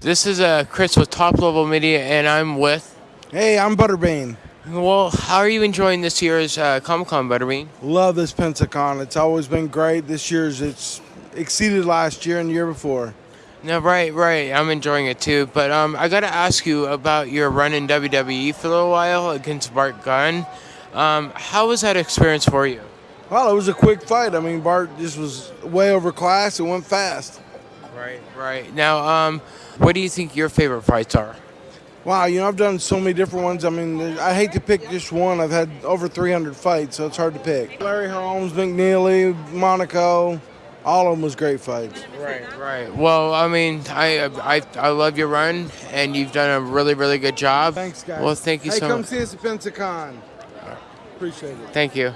This is uh, Chris with Top Level Media, and I'm with. Hey, I'm Butterbean. Well, how are you enjoying this year's uh, Comic Con, Butterbean? Love this Pensacon. It's always been great. This year's it's exceeded last year and the year before. No, right, right. I'm enjoying it too. But um, I got to ask you about your run in WWE for a little while against Bart Gunn. Um, how was that experience for you? Well, it was a quick fight. I mean, Bart just was way over class. It went fast. Right, right. Now, um, what do you think your favorite fights are? Wow, you know, I've done so many different ones. I mean, I hate to pick just one. I've had over 300 fights, so it's hard to pick. Larry Holmes, McNeeley, Monaco, all of them was great fights. Right, right. Well, I mean, I I, I love your run, and you've done a really, really good job. Thanks, guys. Well, thank you hey, so much. Hey, come see us at Pensacon. Appreciate it. Thank you.